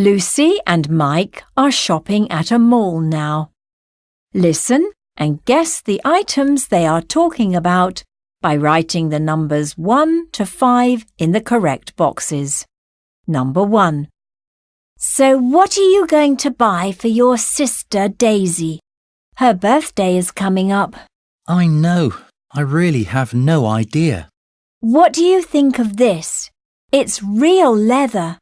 Lucy and Mike are shopping at a mall now. Listen and guess the items they are talking about by writing the numbers 1 to 5 in the correct boxes. Number 1. So what are you going to buy for your sister Daisy? Her birthday is coming up. I know. I really have no idea. What do you think of this? It's real leather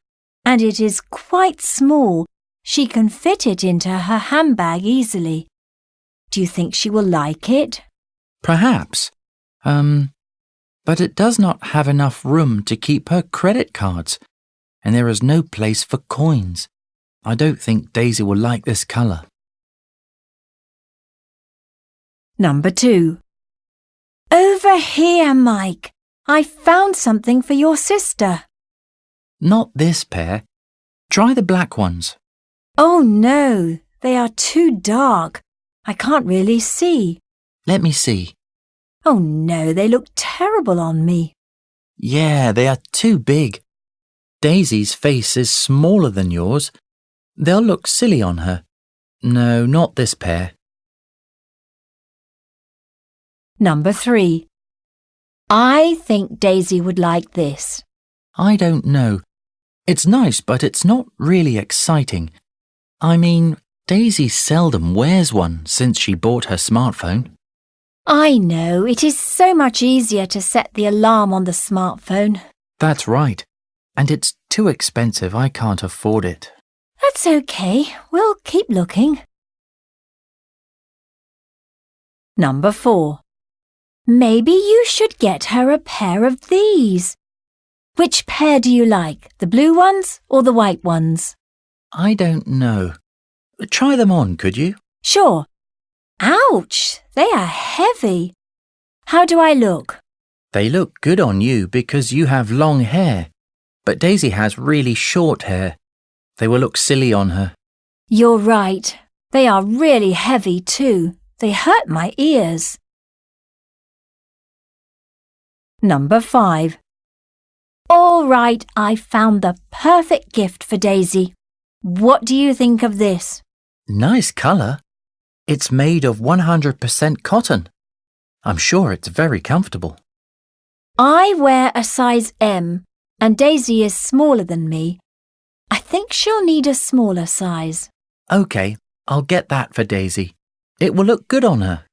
and it is quite small. She can fit it into her handbag easily. Do you think she will like it? Perhaps. Um, but it does not have enough room to keep her credit cards, and there is no place for coins. I don't think Daisy will like this colour. Number two. Over here, Mike. I found something for your sister. Not this pair. Try the black ones. Oh no, they are too dark. I can't really see. Let me see. Oh no, they look terrible on me. Yeah, they are too big. Daisy's face is smaller than yours. They'll look silly on her. No, not this pair. Number three. I think Daisy would like this. I don't know. It's nice, but it's not really exciting. I mean, Daisy seldom wears one since she bought her smartphone. I know, it is so much easier to set the alarm on the smartphone. That's right. And it's too expensive. I can't afford it. That's okay. We'll keep looking. Number four. Maybe you should get her a pair of these. Which pair do you like, the blue ones or the white ones? I don't know. Try them on, could you? Sure. Ouch, they are heavy. How do I look? They look good on you because you have long hair. But Daisy has really short hair. They will look silly on her. You're right. They are really heavy too. They hurt my ears. Number five. All right, I found the perfect gift for Daisy. What do you think of this? Nice colour. It's made of 100% cotton. I'm sure it's very comfortable. I wear a size M and Daisy is smaller than me. I think she'll need a smaller size. OK, I'll get that for Daisy. It will look good on her.